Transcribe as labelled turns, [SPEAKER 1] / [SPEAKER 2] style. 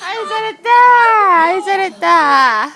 [SPEAKER 1] 아이 잘했다. 아이 잘했다.